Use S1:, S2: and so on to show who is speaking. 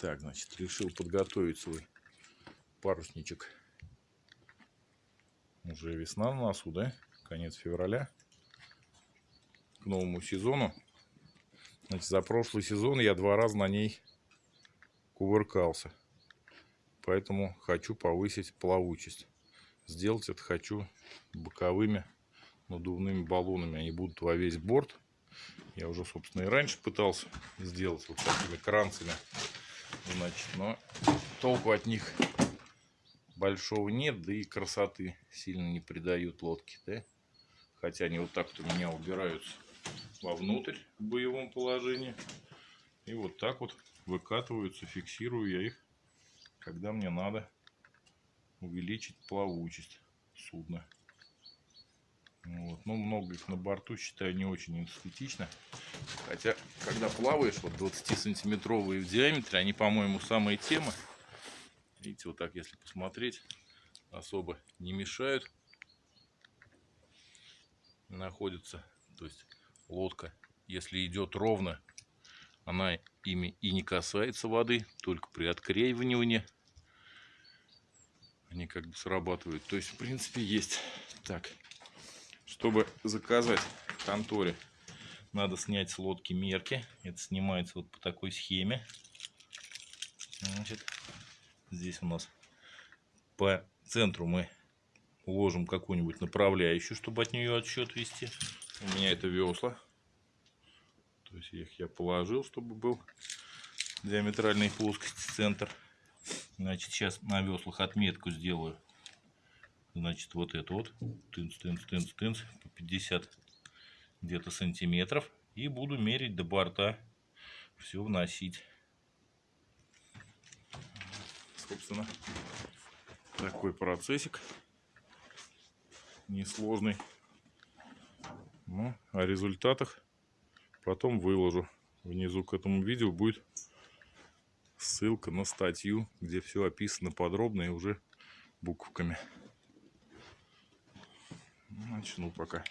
S1: Так, значит, решил подготовить свой парусничек. Уже весна на носу, да? Конец февраля. К новому сезону. Значит, за прошлый сезон я два раза на ней кувыркался. Поэтому хочу повысить плавучесть. Сделать это хочу боковыми надувными баллонами. Они будут во весь борт. Я уже, собственно, и раньше пытался сделать вот такими кранцами. Значит, но толку от них большого нет, да и красоты сильно не придают лодке, да? Хотя они вот так вот у меня убираются вовнутрь в боевом положении. И вот так вот выкатываются, фиксирую я их, когда мне надо увеличить плавучесть судна. Вот. Но много их на борту считаю не очень эстетично. Хотя, когда плаваешь, вот 20-сантиметровые в диаметре, они, по-моему, самые темы. Видите, вот так, если посмотреть, особо не мешают. Находится, то есть лодка, если идет ровно, она ими и не касается воды, только при откреивании они как бы срабатывают. То есть, в принципе, есть. Так, чтобы заказать в конторе, надо снять с лодки мерки. Это снимается вот по такой схеме. Значит, здесь у нас по центру мы уложим какую-нибудь направляющую, чтобы от нее отсчет вести. У меня это весла. То есть их я положил, чтобы был диаметральной плоскости центр. Значит, сейчас на веслах отметку сделаю. Значит, вот это вот. Тынц, тынц, тынц, тынц. По 50 где-то сантиметров. И буду мерить до борта. Все вносить. Собственно, такой процессик. Несложный. Ну, о результатах потом выложу. Внизу к этому видео будет ссылка на статью, где все описано подробно и уже буквами. Начну пока.